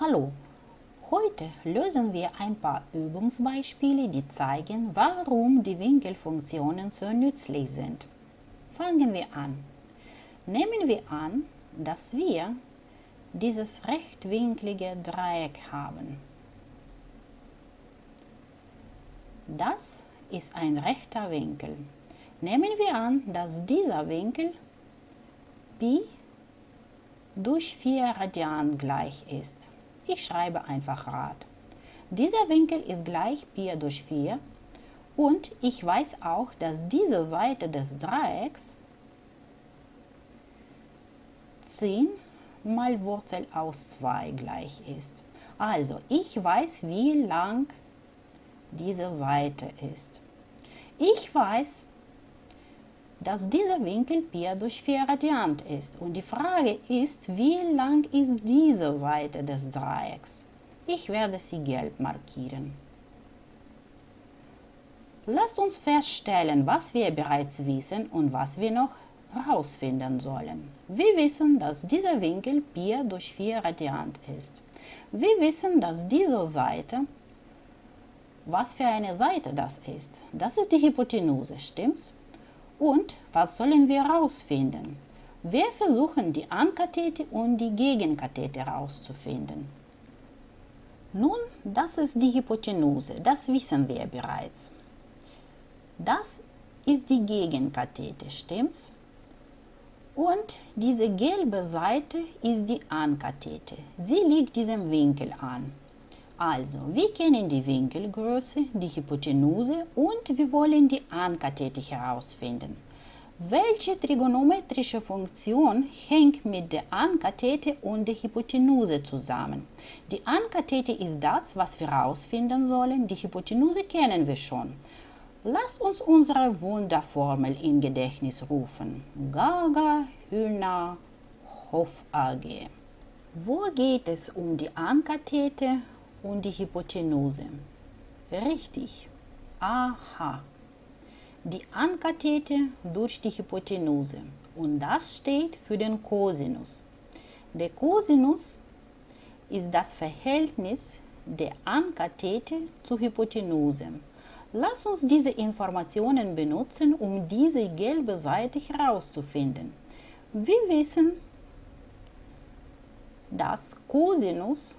Hallo, heute lösen wir ein paar Übungsbeispiele, die zeigen, warum die Winkelfunktionen so nützlich sind. Fangen wir an. Nehmen wir an, dass wir dieses rechtwinklige Dreieck haben. Das ist ein rechter Winkel. Nehmen wir an, dass dieser Winkel Pi durch 4 Radian gleich ist. Ich schreibe einfach Rad. Dieser Winkel ist gleich Pi durch 4 und ich weiß auch, dass diese Seite des Dreiecks 10 mal Wurzel aus 2 gleich ist. Also, ich weiß, wie lang diese Seite ist. Ich weiß, dass dieser Winkel Pi durch 4 Radiant ist. Und die Frage ist, wie lang ist diese Seite des Dreiecks? Ich werde sie gelb markieren. Lasst uns feststellen, was wir bereits wissen und was wir noch herausfinden sollen. Wir wissen, dass dieser Winkel Pi durch 4 Radiant ist. Wir wissen, dass diese Seite, was für eine Seite das ist, das ist die Hypotenuse, stimmt's? Und was sollen wir herausfinden? Wir versuchen die Ankathete und die Gegenkathete herauszufinden. Nun, das ist die Hypotenuse, das wissen wir bereits. Das ist die Gegenkathete, stimmt's? Und diese gelbe Seite ist die Ankathete. Sie liegt diesem Winkel an. Also, wir kennen die Winkelgröße, die Hypotenuse und wir wollen die Ankathete herausfinden. Welche trigonometrische Funktion hängt mit der Ankathete und der Hypotenuse zusammen? Die Ankathete ist das, was wir herausfinden sollen. Die Hypotenuse kennen wir schon. Lasst uns unsere Wunderformel in Gedächtnis rufen. Gaga, Hühner, Hof AG. Wo geht es um die Ankathete und die Hypotenuse? Richtig. Aha. Die Ankathete durch die Hypotenuse. Und das steht für den Cosinus. Der Cosinus ist das Verhältnis der Ankathete zur Hypotenuse. Lass uns diese Informationen benutzen, um diese gelbe Seite herauszufinden. Wir wissen, dass Cosinus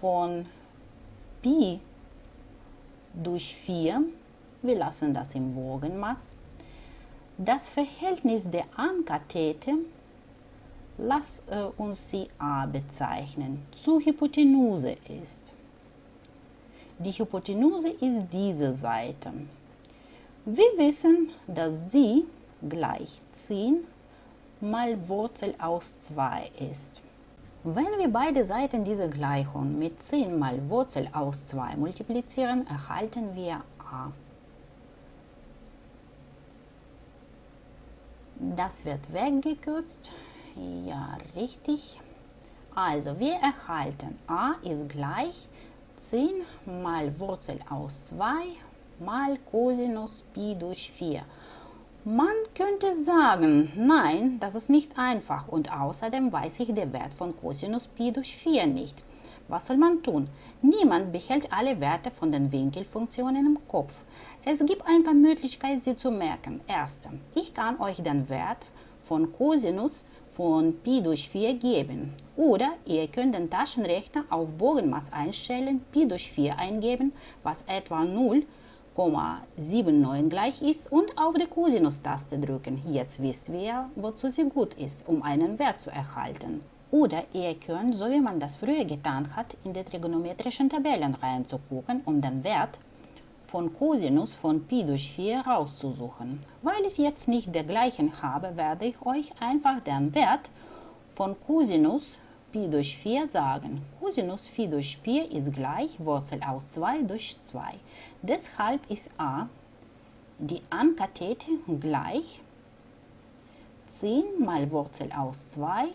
von Pi durch 4, wir lassen das im Bogenmaß, das Verhältnis der Ankathete, lass äh, uns sie A bezeichnen, zur Hypotenuse ist. Die Hypotenuse ist diese Seite. Wir wissen, dass sie gleich 10 mal Wurzel aus 2 ist. Wenn wir beide Seiten dieser Gleichung mit 10 mal Wurzel aus 2 multiplizieren, erhalten wir a. Das wird weggekürzt. Ja, richtig. Also, wir erhalten a ist gleich 10 mal Wurzel aus 2 mal Cosinus Pi durch 4. Man könnte sagen, nein, das ist nicht einfach und außerdem weiß ich den Wert von Cosinus Pi durch 4 nicht. Was soll man tun? Niemand behält alle Werte von den Winkelfunktionen im Kopf. Es gibt ein paar Möglichkeiten, sie zu merken. Erstens, ich kann euch den Wert von Cosinus von Pi durch 4 geben. Oder ihr könnt den Taschenrechner auf Bogenmaß einstellen, Pi durch 4 eingeben, was etwa 0,79 gleich ist und auf die Cosinus-Taste drücken. Jetzt wisst ihr, wozu sie gut ist, um einen Wert zu erhalten. Oder ihr könnt, so wie man das früher getan hat, in die trigonometrischen Tabellen reinzugucken, um den Wert von Cosinus von Pi durch 4 rauszusuchen. Weil ich jetzt nicht dergleichen habe, werde ich euch einfach den Wert von Cosinus Pi durch 4 sagen. Cosinus Phi durch Pi ist gleich Wurzel aus 2 durch 2. Deshalb ist a die Ankathete gleich 10 mal Wurzel aus 2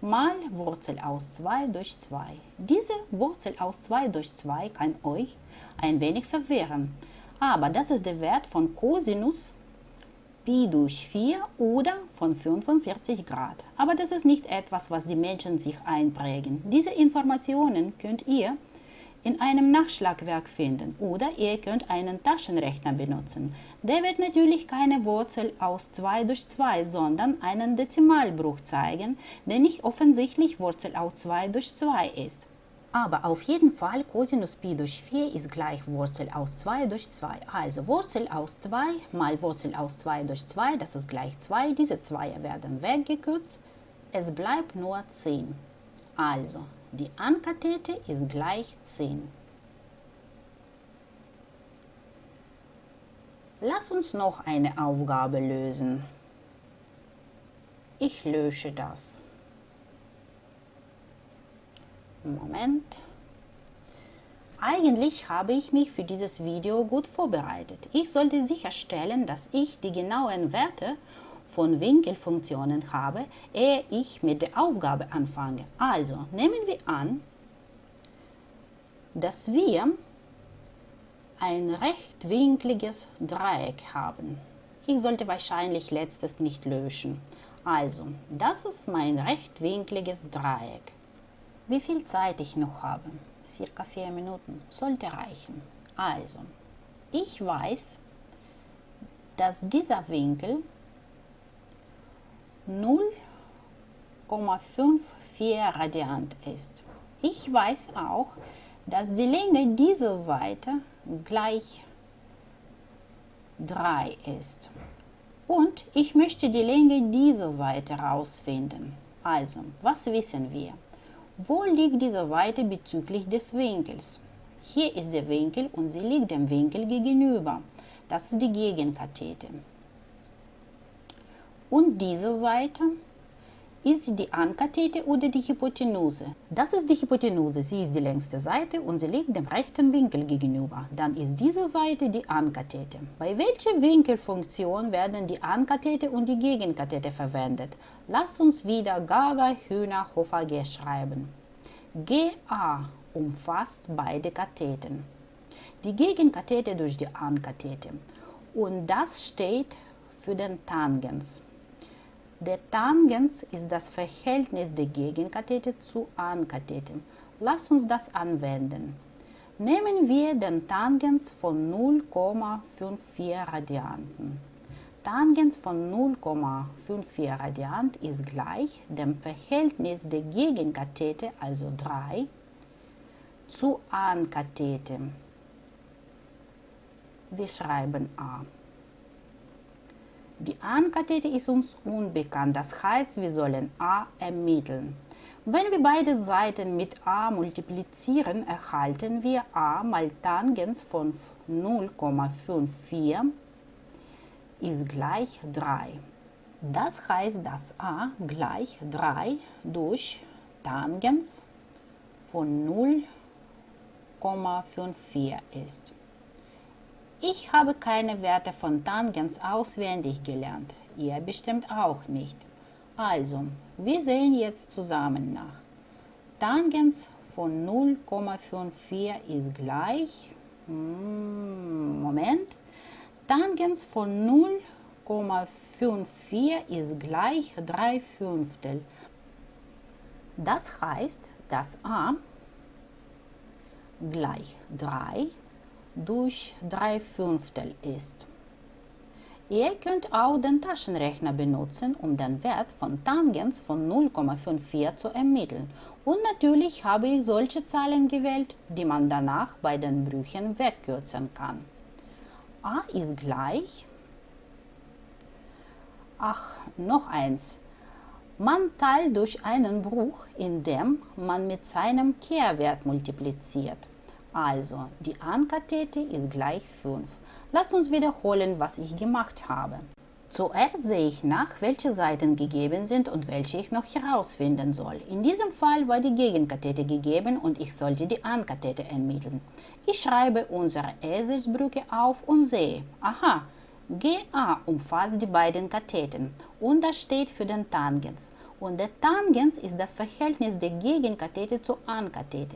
mal Wurzel aus 2 durch 2. Diese Wurzel aus 2 durch 2 kann euch ein wenig verwirren, aber das ist der Wert von Cosinus Pi durch 4 oder von 45 Grad. Aber das ist nicht etwas, was die Menschen sich einprägen. Diese Informationen könnt ihr in einem Nachschlagwerk finden oder ihr könnt einen Taschenrechner benutzen. Der wird natürlich keine Wurzel aus 2 durch 2, sondern einen Dezimalbruch zeigen, der nicht offensichtlich Wurzel aus 2 durch 2 ist. Aber auf jeden Fall Cosinus Pi durch 4 ist gleich Wurzel aus 2 durch 2. Also Wurzel aus 2 mal Wurzel aus 2 durch 2, das ist gleich 2. Diese 2 werden weggekürzt. Es bleibt nur 10. Also die Ankathete ist gleich 10. Lass uns noch eine Aufgabe lösen. Ich lösche das. Moment. Eigentlich habe ich mich für dieses Video gut vorbereitet. Ich sollte sicherstellen, dass ich die genauen Werte von Winkelfunktionen habe, ehe ich mit der Aufgabe anfange. Also nehmen wir an, dass wir ein rechtwinkliges Dreieck haben. Ich sollte wahrscheinlich letztes nicht löschen. Also, das ist mein rechtwinkliges Dreieck. Wie viel Zeit ich noch habe? Circa vier Minuten. Sollte reichen. Also, ich weiß, dass dieser Winkel 0,54 Radiant ist. Ich weiß auch, dass die Länge dieser Seite gleich 3 ist. Und ich möchte die Länge dieser Seite herausfinden. Also, was wissen wir? Wo liegt diese Seite bezüglich des Winkels? Hier ist der Winkel und sie liegt dem Winkel gegenüber. Das ist die Gegenkathete. Und diese Seite ist die Ankathete oder die Hypotenuse. Das ist die Hypotenuse, sie ist die längste Seite und sie liegt dem rechten Winkel gegenüber. Dann ist diese Seite die Ankathete. Bei welcher Winkelfunktion werden die Ankathete und die Gegenkathete verwendet? Lass uns wieder Gaga, Hühner, Hofer, G schreiben. GA umfasst beide Katheten. Die Gegenkathete durch die Ankathete. Und das steht für den Tangens. Der Tangens ist das Verhältnis der Gegenkathete zu Ankathete. Lass uns das anwenden. Nehmen wir den Tangens von 0,54 Radianten. Tangens von 0,54 Radiant ist gleich dem Verhältnis der Gegenkathete, also 3, zu Ankathete. Wir schreiben A. Die Ankathete ist uns unbekannt, das heißt, wir sollen a ermitteln. Wenn wir beide Seiten mit a multiplizieren, erhalten wir a mal Tangens von 0,54 ist gleich 3. Das heißt, dass a gleich 3 durch Tangens von 0,54 ist. Ich habe keine Werte von Tangens auswendig gelernt. Ihr bestimmt auch nicht. Also, wir sehen jetzt zusammen nach. Tangens von 0,54 ist gleich, hm, Moment, Tangens von 0,54 ist gleich 3 Fünftel. Das heißt, dass a gleich 3 durch 3 Fünftel ist. Ihr könnt auch den Taschenrechner benutzen, um den Wert von Tangens von 0,54 zu ermitteln. Und natürlich habe ich solche Zahlen gewählt, die man danach bei den Brüchen wegkürzen kann. a ist gleich, ach, noch eins, man teilt durch einen Bruch, indem man mit seinem Kehrwert multipliziert. Also, die Ankathete ist gleich 5. Lasst uns wiederholen, was ich gemacht habe. Zuerst sehe ich nach, welche Seiten gegeben sind und welche ich noch herausfinden soll. In diesem Fall war die Gegenkathete gegeben und ich sollte die Ankathete ermitteln. Ich schreibe unsere Eselsbrücke auf und sehe, aha, GA umfasst die beiden Katheten und das steht für den Tangens. Und der Tangens ist das Verhältnis der Gegenkathete zur Ankathete.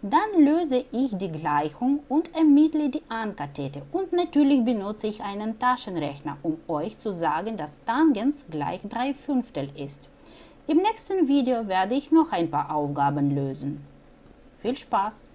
Dann löse ich die Gleichung und ermittle die Ankathete. Und natürlich benutze ich einen Taschenrechner, um euch zu sagen, dass Tangens gleich 3 Fünftel ist. Im nächsten Video werde ich noch ein paar Aufgaben lösen. Viel Spaß!